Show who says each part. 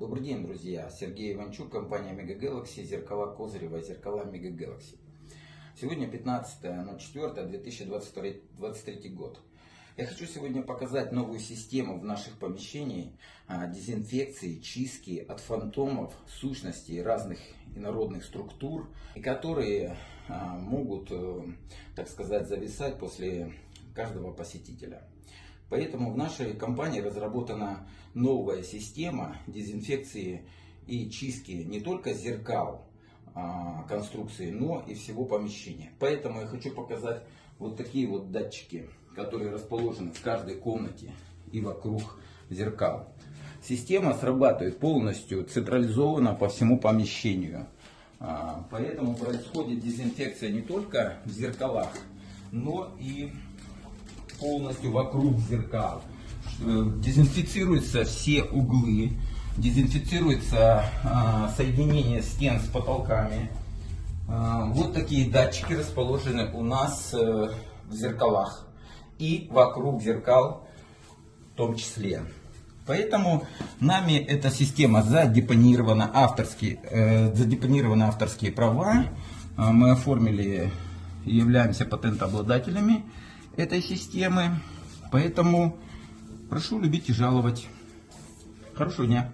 Speaker 1: Добрый день, друзья! Сергей Иванчук, компания Mega Galaxy, зеркала Козырева, зеркала Mega Galaxy. Сегодня 15.04.2023 год. Я хочу сегодня показать новую систему в наших помещениях а, дезинфекции, чистки от фантомов, сущностей разных инородных структур, и которые а, могут, э, так сказать, зависать после каждого посетителя. Поэтому в нашей компании разработана новая система дезинфекции и чистки не только зеркал а, конструкции, но и всего помещения. Поэтому я хочу показать вот такие вот датчики, которые расположены в каждой комнате и вокруг зеркал. Система срабатывает полностью централизованно по всему помещению. А, поэтому происходит дезинфекция не только в зеркалах, но и полностью вокруг зеркал. Э, дезинфицируются все углы, дезинфицируется а, соединение стен с потолками. А, вот такие датчики расположены у нас э, в зеркалах и вокруг зеркал в том числе. Поэтому нами эта система задепонирована авторские, э, задепонированы авторские права. А, мы оформили являемся патентообладателями этой системы. Поэтому прошу любить и жаловать. Хорошего дня!